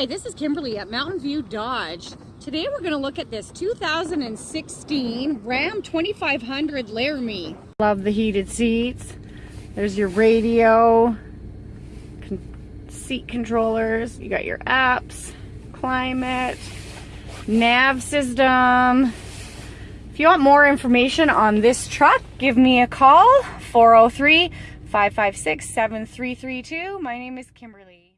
Hi, this is Kimberly at Mountain View Dodge. Today we're going to look at this 2016 Ram 2500 Laramie. Love the heated seats. There's your radio, con seat controllers. You got your apps, climate, nav system. If you want more information on this truck, give me a call 403 556 7332. My name is Kimberly.